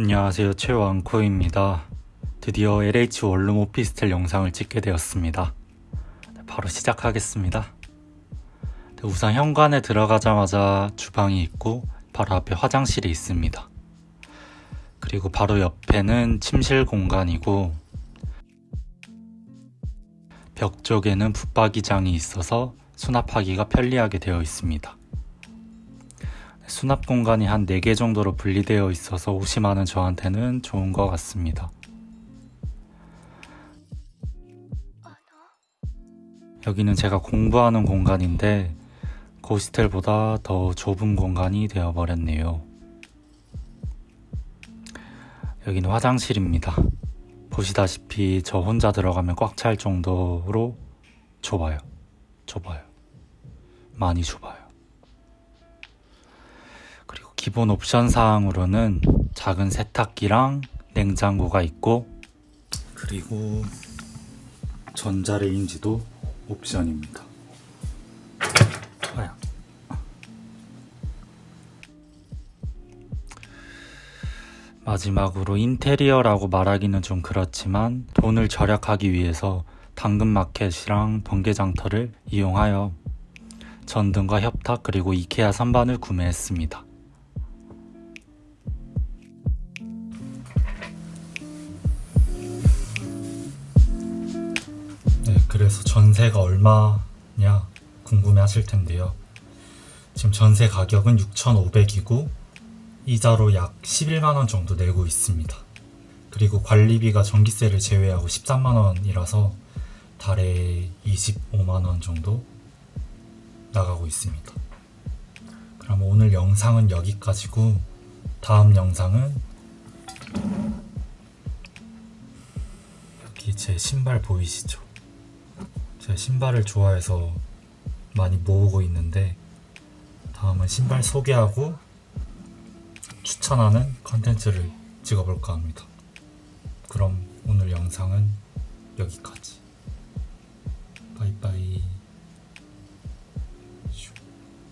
안녕하세요. 최왕코입니다. 드디어 LH 원룸 오피스텔 영상을 찍게 되었습니다. 네, 바로 시작하겠습니다. 네, 우선 현관에 들어가자마자 주방이 있고 바로 앞에 화장실이 있습니다. 그리고 바로 옆에는 침실 공간이고 벽 쪽에는 붙박이장이 있어서 수납하기가 편리하게 되어 있습니다 수납 공간이 한 4개 정도로 분리되어 있어서 옷이 많은 저한테는 좋은 것 같습니다. 여기는 제가 공부하는 공간인데 고스텔보다 더 좁은 공간이 되어버렸네요. 여기는 화장실입니다. 보시다시피 저 혼자 들어가면 꽉 찰 정도로 좁아요. 좁아요. 많이 좁아요. 기본 옵션 사항으로는 작은 세탁기랑 냉장고가 있고 그리고 전자레인지도 옵션입니다. 아야. 마지막으로 인테리어라고 말하기는 좀 그렇지만 돈을 절약하기 위해서 당근마켓이랑 번개장터를 이용하여 전등과 협탁 그리고 이케아 선반을 구매했습니다. 그래서 전세가 얼마냐 궁금해 하실 텐데요. 지금 전세 가격은 6,500이고 이자로 약 11만원 정도 내고 있습니다. 그리고 관리비가 전기세를 제외하고 13만원이라서 달에 25만원 정도 나가고 있습니다. 그럼 오늘 영상은 여기까지고 다음 영상은 여기 제 신발 보이시죠? 제가 신발을 좋아해서 많이 모으고 있는데 다음은 신발 소개하고 추천하는 컨텐츠를 찍어볼까 합니다. 그럼 오늘 영상은 여기까지.